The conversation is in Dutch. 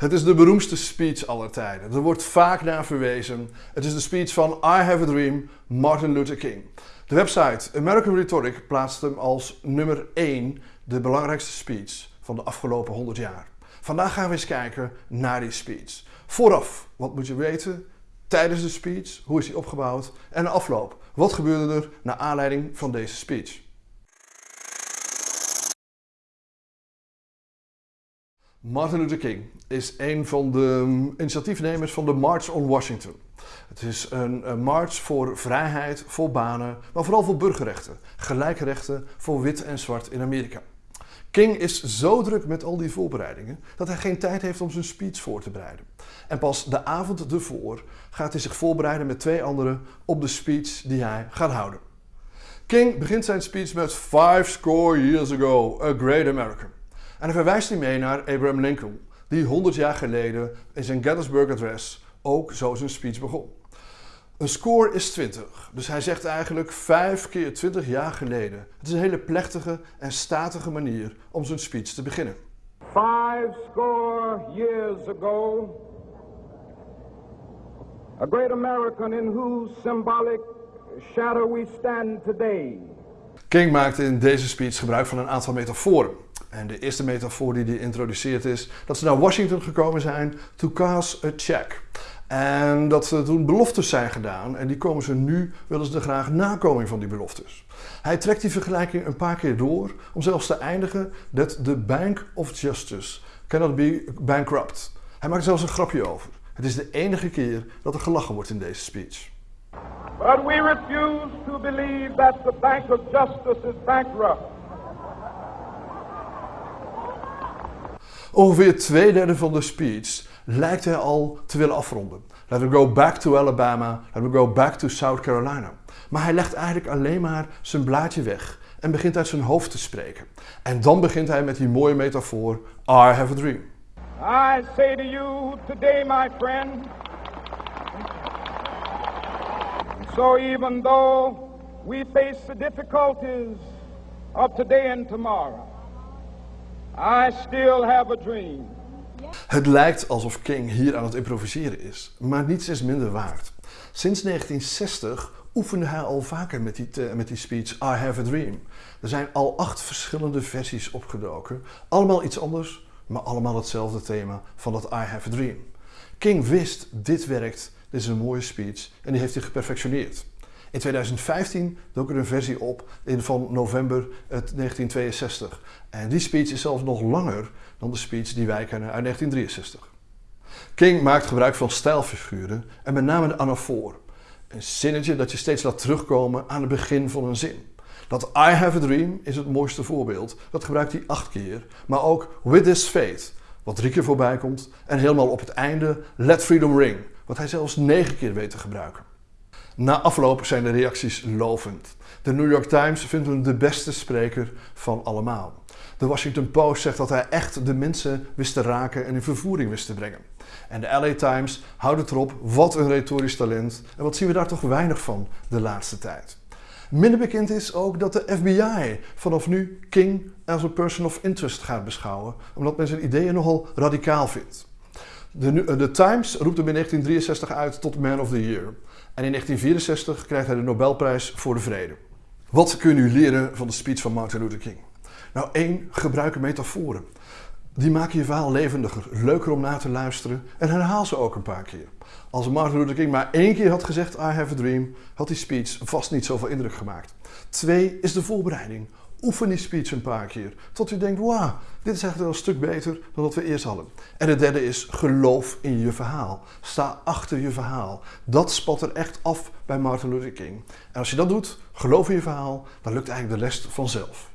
Het is de beroemdste speech aller tijden. Er wordt vaak naar verwezen. Het is de speech van I Have a Dream, Martin Luther King. De website American Rhetoric plaatst hem als nummer 1 de belangrijkste speech van de afgelopen 100 jaar. Vandaag gaan we eens kijken naar die speech. Vooraf, wat moet je weten? Tijdens de speech, hoe is die opgebouwd? En de afloop, wat gebeurde er naar aanleiding van deze speech? Martin Luther King is een van de initiatiefnemers van de March on Washington. Het is een, een march voor vrijheid, voor banen, maar vooral voor burgerrechten. Gelijke rechten voor wit en zwart in Amerika. King is zo druk met al die voorbereidingen dat hij geen tijd heeft om zijn speech voor te bereiden. En pas de avond ervoor gaat hij zich voorbereiden met twee anderen op de speech die hij gaat houden. King begint zijn speech met Five score years ago, a great American. En hij verwijst hij mee naar Abraham Lincoln, die 100 jaar geleden in zijn Gettysburg Address ook zo zijn speech begon. Een score is 20, dus hij zegt eigenlijk 5 keer 20 jaar geleden. Het is een hele plechtige en statige manier om zijn speech te beginnen. Five score years ago, a great American in whose symbolic shadow we stand today. King maakte in deze speech gebruik van een aantal metaforen. En de eerste metafoor die hij introduceert is dat ze naar Washington gekomen zijn to cast a check. En dat ze toen beloftes zijn gedaan en die komen ze nu, willen ze er graag nakoming van die beloftes. Hij trekt die vergelijking een paar keer door om zelfs te eindigen dat the Bank of Justice cannot be bankrupt. Hij maakt zelfs een grapje over. Het is de enige keer dat er gelachen wordt in deze speech. But we refuse to believe that the Bank of Justice is bankrupt. Ongeveer twee derde van de speech lijkt hij al te willen afronden. Let we go back to Alabama, let we go back to South Carolina. Maar hij legt eigenlijk alleen maar zijn blaadje weg en begint uit zijn hoofd te spreken. En dan begint hij met die mooie metafoor, I have a dream. I say to you today, my friend, so even though we face the difficulties of today and tomorrow, I still have a dream. Het lijkt alsof King hier aan het improviseren is, maar niets is minder waard. Sinds 1960 oefende hij al vaker met die, met die speech I have a dream. Er zijn al acht verschillende versies opgedoken, allemaal iets anders, maar allemaal hetzelfde thema van dat I have a dream. King wist, dit werkt, dit is een mooie speech en die heeft hij geperfectioneerd. In 2015 dook er een versie op in van november 1962. En die speech is zelfs nog langer dan de speech die wij kennen uit 1963. King maakt gebruik van stijlfiguren en met name de anafoor. Een zinnetje dat je steeds laat terugkomen aan het begin van een zin. Dat I have a dream is het mooiste voorbeeld. Dat gebruikt hij acht keer. Maar ook with this faith, wat drie keer voorbij komt. En helemaal op het einde let freedom ring, wat hij zelfs negen keer weet te gebruiken. Na afloop zijn de reacties lovend. De New York Times vindt hem de beste spreker van allemaal. De Washington Post zegt dat hij echt de mensen wist te raken en in vervoering wist te brengen. En de LA Times houdt het erop, wat een retorisch talent. En wat zien we daar toch weinig van de laatste tijd. Minder bekend is ook dat de FBI vanaf nu King als een person of interest gaat beschouwen, omdat men zijn ideeën nogal radicaal vindt. De, de Times roept hem in 1963 uit tot Man of the Year. En in 1964 krijgt hij de Nobelprijs voor de Vrede. Wat kun je leren van de speech van Martin Luther King? Nou, één, gebruik metaforen. Die maken je verhaal levendiger, leuker om na te luisteren en herhaal ze ook een paar keer. Als Martin Luther King maar één keer had gezegd I have a dream, had die speech vast niet zoveel indruk gemaakt. Twee is de voorbereiding. Oefen die speech een paar keer. Tot u denkt, wauw, dit is eigenlijk wel een stuk beter dan wat we eerst hadden. En de derde is, geloof in je verhaal. Sta achter je verhaal. Dat spat er echt af bij Martin Luther King. En als je dat doet, geloof in je verhaal, dan lukt eigenlijk de rest vanzelf.